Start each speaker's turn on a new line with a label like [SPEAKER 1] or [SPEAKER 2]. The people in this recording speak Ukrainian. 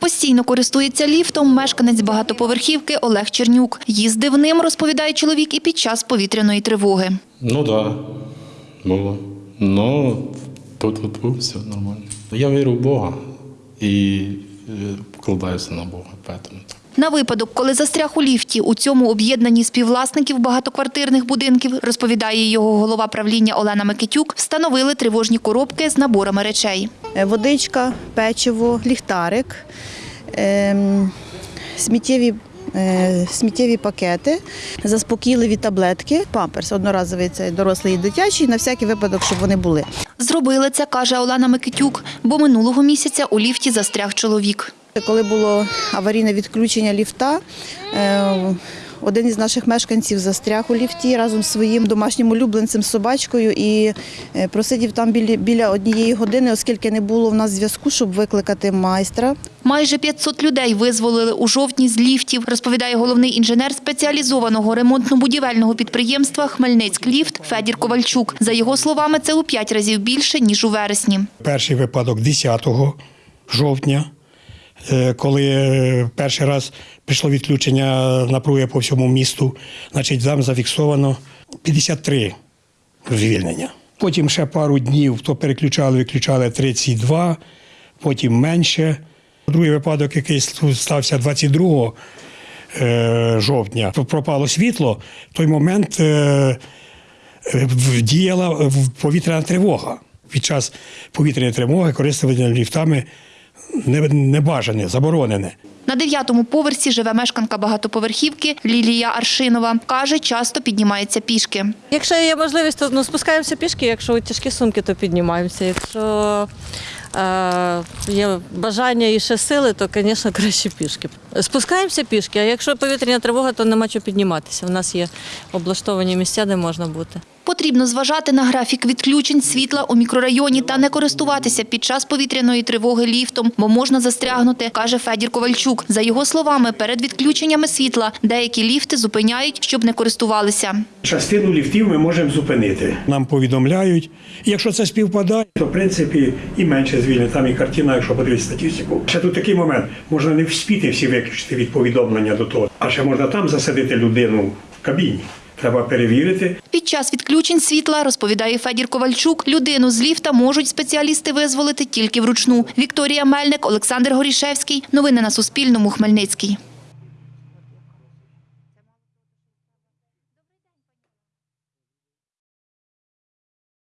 [SPEAKER 1] Постійно користується ліфтом мешканець багатоповерхівки Олег Чернюк. Їздив ним, розповідає чоловік, і під час повітряної тривоги.
[SPEAKER 2] Ну так, да, було. Ну, тут тут все нормально. Я вірю в Бога і е, покладаюся на Бога. Поэтому. так.
[SPEAKER 1] На випадок, коли застряг у ліфті у цьому об'єднанні співвласників багатоквартирних будинків, розповідає його голова правління Олена Микитюк, встановили тривожні коробки з наборами речей.
[SPEAKER 3] Е, водичка, печиво, ліхтарик, ем, сміттєві, е, сміттєві пакети, заспокійливі таблетки, памперс одноразовий це дорослий і дитячий, на всякий випадок, щоб вони були.
[SPEAKER 1] Зробили це, каже Олена Микитюк, бо минулого місяця у ліфті застряг чоловік.
[SPEAKER 3] Коли було аварійне відключення ліфта, е, один із наших мешканців застряг у ліфті разом з своїм домашнім улюбленцем собачкою і е, просидів там біля, однієї години, оскільки не було в нас зв'язку, щоб викликати майстра.
[SPEAKER 1] Майже 500 людей визволили у жовтні з ліфтів, розповідає головний інженер спеціалізованого ремонтно-будівельного підприємства Хмельницькліфт Федір Ковальчук. За його словами, це у п'ять разів більше, ніж у вересні.
[SPEAKER 4] Перший випадок 10 жовтня, е, коли е, перший раз прийшло відключення напруги по всьому місту, значить там зафіксовано 53 звільнення. Потім ще пару днів то переключали, виключали 32, потім менше. Другий випадок, який стався 22 е, жовтня, пропало світло. В той момент е, е, діяла повітряна тривога. Під час повітряної тривоги користування ліфтами небажане, заборонене.
[SPEAKER 1] На дев'ятому поверсі живе мешканка багатоповерхівки Лілія Аршинова. Каже, часто піднімається пішки.
[SPEAKER 5] Якщо є можливість, то ну, спускаємося пішки, якщо тяжкі сумки, то піднімаємося. Якщо е, є бажання і ще сили, то, звісно, краще пішки. Спускаємося пішки, а якщо повітряна тривога, то нема чого підніматися. У нас є облаштовані місця, де можна бути.
[SPEAKER 1] Потрібно зважати на графік відключень світла у мікрорайоні та не користуватися під час повітряної тривоги ліфтом, бо можна застрягнути, каже Федір Ковальчук. За його словами, перед відключеннями світла деякі ліфти зупиняють, щоб не користувалися.
[SPEAKER 4] Частину ліфтів ми можемо зупинити. Нам повідомляють. І якщо це співпадає, то в принципі і менше звільнення. Там і картина, якщо подивитися статистику. Ще тут такий момент. Можна не вспіти всі виключити від повідомлення до того. А ще можна там засадити людину в кабіні. Треба перевірити.
[SPEAKER 1] Під час відключень світла, розповідає Федір Ковальчук, людину з ліфта можуть спеціалісти визволити тільки вручну. Вікторія Мельник, Олександр Горішевський. Новини на Суспільному. Хмельницький.